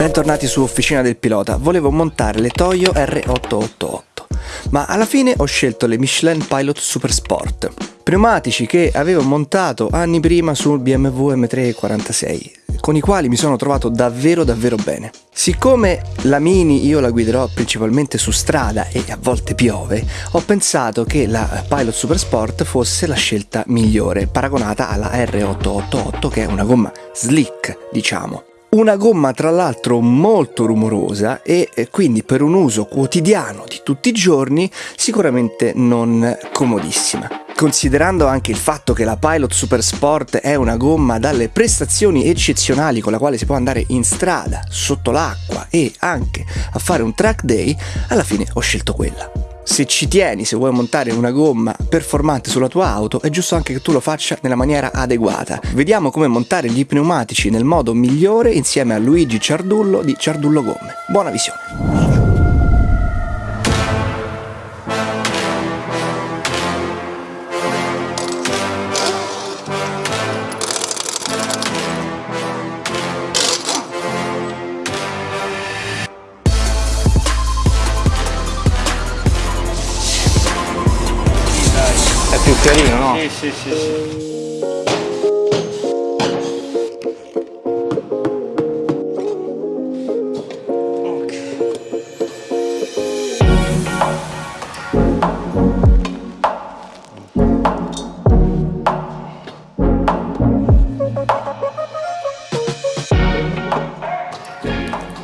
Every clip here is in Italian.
Bentornati su Officina del Pilota, volevo montare le Toyo R888, ma alla fine ho scelto le Michelin Pilot Super Sport, pneumatici che avevo montato anni prima sul BMW M3 46, con i quali mi sono trovato davvero davvero bene. Siccome la Mini io la guiderò principalmente su strada e a volte piove, ho pensato che la Pilot Super Sport fosse la scelta migliore, paragonata alla R888 che è una gomma slick, diciamo. Una gomma tra l'altro molto rumorosa e quindi per un uso quotidiano di tutti i giorni sicuramente non comodissima. Considerando anche il fatto che la Pilot Super Sport è una gomma dalle prestazioni eccezionali con la quale si può andare in strada, sotto l'acqua e anche a fare un track day, alla fine ho scelto quella se ci tieni, se vuoi montare una gomma performante sulla tua auto, è giusto anche che tu lo faccia nella maniera adeguata. Vediamo come montare gli pneumatici nel modo migliore insieme a Luigi Ciardullo di Ciardullo Gomme. Buona visione! Sì, sì, sì.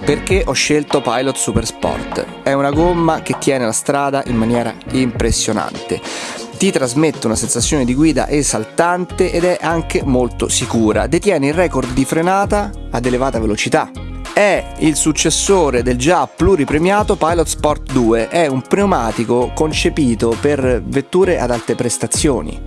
Perché ho scelto Pilot Super Sport? È una gomma che tiene la strada in maniera impressionante ti trasmette una sensazione di guida esaltante ed è anche molto sicura. Detiene il record di frenata ad elevata velocità. È il successore del già pluripremiato Pilot Sport 2, è un pneumatico concepito per vetture ad alte prestazioni.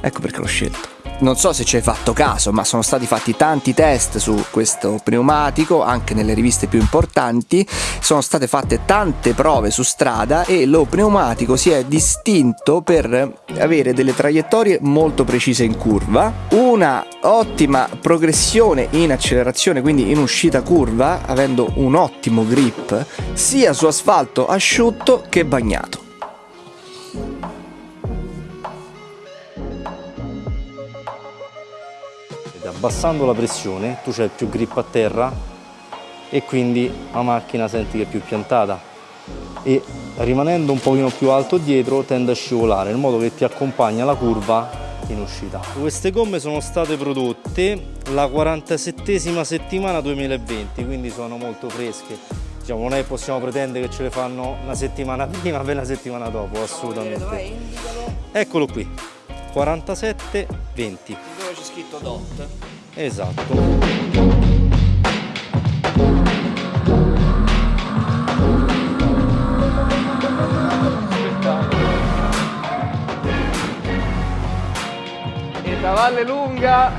Ecco perché l'ho scelto non so se ci hai fatto caso, ma sono stati fatti tanti test su questo pneumatico, anche nelle riviste più importanti, sono state fatte tante prove su strada e lo pneumatico si è distinto per avere delle traiettorie molto precise in curva, una ottima progressione in accelerazione, quindi in uscita curva, avendo un ottimo grip sia su asfalto asciutto che bagnato. Abbassando la pressione tu c'hai più grip a terra e quindi la macchina senti che è più piantata. E rimanendo un pochino più alto dietro tende a scivolare in modo che ti accompagna la curva in uscita. Queste gomme sono state prodotte la 47esima settimana 2020 quindi sono molto fresche. Diciamo, non è che possiamo pretendere che ce le fanno una settimana prima per una settimana dopo assolutamente. Eccolo qui 47 20 dove c'è scritto DOT. Esatto. E da Valle Lunga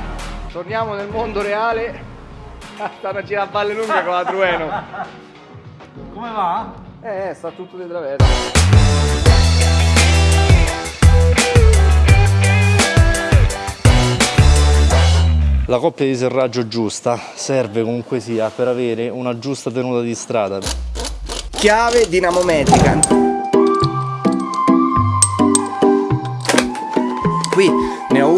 torniamo nel mondo reale. Stanno a girare a Valle Lunga con la Trueno come va? eh sta tutto di traverso La coppia di serraggio giusta serve comunque sia per avere una giusta tenuta di strada. Chiave dinamometrica. Qui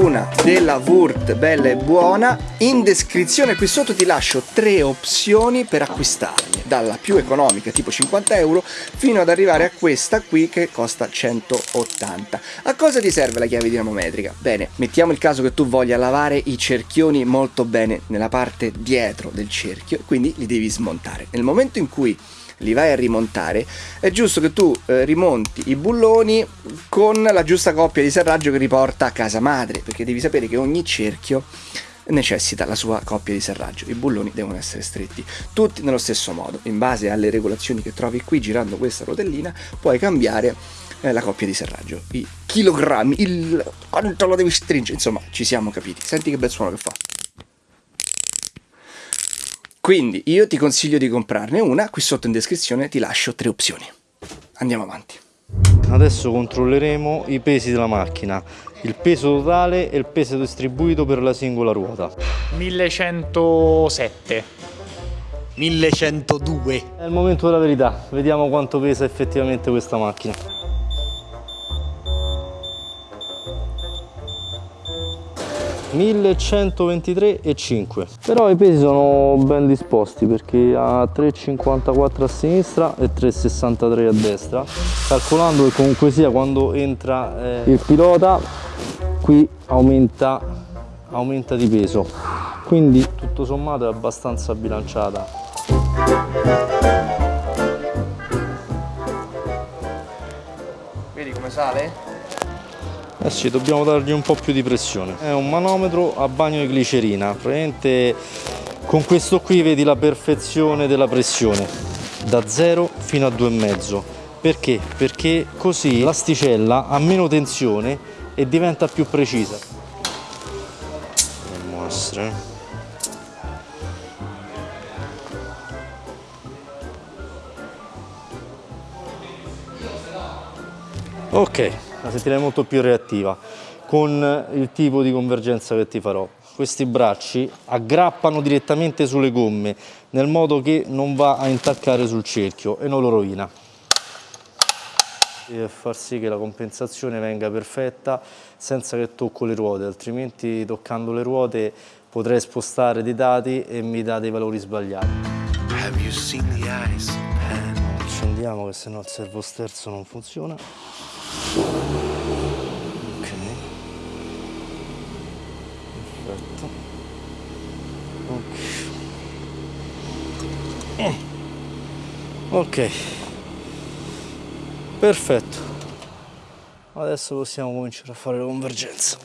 una della Wurt bella e buona. In descrizione qui sotto ti lascio tre opzioni per acquistarle dalla più economica tipo 50 euro fino ad arrivare a questa qui che costa 180 a cosa ti serve la chiave dinamometrica? bene mettiamo il caso che tu voglia lavare i cerchioni molto bene nella parte dietro del cerchio quindi li devi smontare nel momento in cui li vai a rimontare è giusto che tu eh, rimonti i bulloni con la giusta coppia di serraggio che riporta a casa madre perché devi sapere che ogni cerchio necessita la sua coppia di serraggio. I bulloni devono essere stretti tutti nello stesso modo. In base alle regolazioni che trovi qui girando questa rotellina puoi cambiare eh, la coppia di serraggio, i chilogrammi, il quanto lo devi stringere, insomma ci siamo capiti. Senti che bel suono che fa. Quindi io ti consiglio di comprarne una, qui sotto in descrizione ti lascio tre opzioni. Andiamo avanti. Adesso controlleremo i pesi della macchina il peso totale e il peso distribuito per la singola ruota 1107 1102. È il momento della verità, vediamo quanto pesa effettivamente questa macchina. ,1123,5 però i pesi sono ben disposti perché ha 3,54 a sinistra e 3,63 a destra calcolando che comunque sia quando entra eh, il pilota qui aumenta, aumenta di peso. Quindi tutto sommato è abbastanza bilanciata. Vedi come sale? Eh sì, dobbiamo dargli un po' più di pressione. È un manometro a bagno di glicerina, praticamente con questo qui vedi la perfezione della pressione, da 0 fino a 2,5. Perché? Perché così l'asticella ha meno tensione e diventa più precisa. Dovremmo essere... Ok, la sentirai molto più reattiva con il tipo di convergenza che ti farò. Questi bracci aggrappano direttamente sulle gomme nel modo che non va a intaccare sul cerchio e non lo rovina. E far sì che la compensazione venga perfetta senza che tocco le ruote, altrimenti toccando le ruote potrei spostare dei dati e mi dà dei valori sbagliati. Accendiamo che se no il servo sterzo non funziona. Ok. Perfetto. Ok. Ok. Perfetto. Adesso possiamo cominciare a fare la convergenza.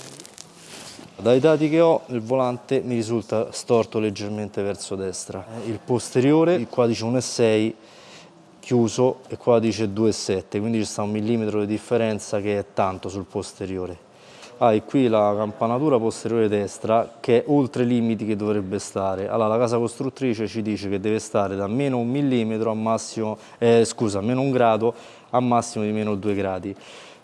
Dai dati che ho il volante mi risulta storto leggermente verso destra. Il posteriore, qua dice 1,6 chiuso e qua dice 2,7 quindi ci sta un millimetro di differenza che è tanto sul posteriore hai ah, qui la campanatura posteriore destra che è oltre i limiti che dovrebbe stare. Allora la casa costruttrice ci dice che deve stare da meno un millimetro a massimo eh, scusa meno un grado a massimo di meno 2 gradi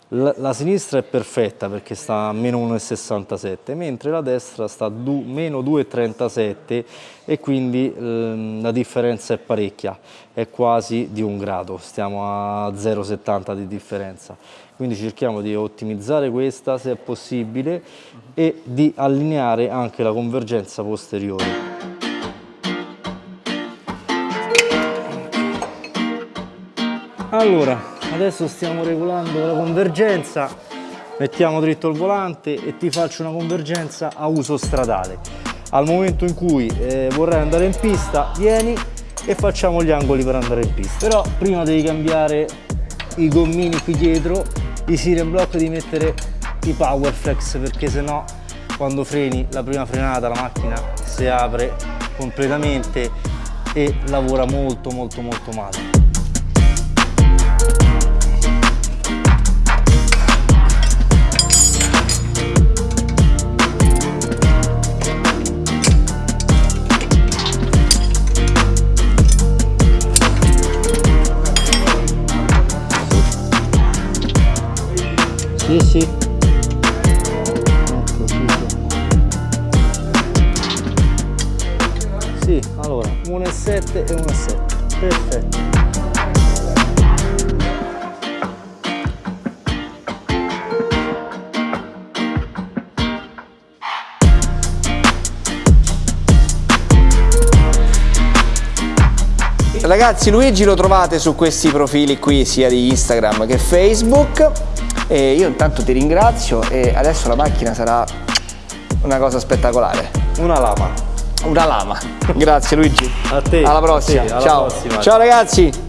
la, la, sinistra è perfetta perché sta a meno 1,67 mentre la destra sta a du, meno 2,37 e quindi ehm, la differenza è parecchia, è quasi di un grado, stiamo a 0,70 di differenza. Quindi cerchiamo di ottimizzare questa se è possibile e di allineare anche la convergenza posteriore. Allora, adesso stiamo regolando la convergenza. Mettiamo dritto il volante e ti faccio una convergenza a uso stradale. Al momento in cui eh, vorrai andare in pista vieni e facciamo gli angoli per andare in pista. Però prima devi cambiare i gommini qui dietro i siren block di mettere i power flex perché sennò quando freni la prima frenata la macchina si apre completamente e lavora molto molto molto male Sì, sì. Ecco, sì, sì. Allora, 1,7 e 1,7. Perfetto. Ragazzi Luigi lo trovate su questi profili qui sia di Instagram che Facebook e io intanto ti ringrazio e adesso la macchina sarà una cosa spettacolare. Una lama. Una lama. Grazie Luigi. A te. Alla prossima. Te, alla Ciao. Prossima. Ciao ragazzi.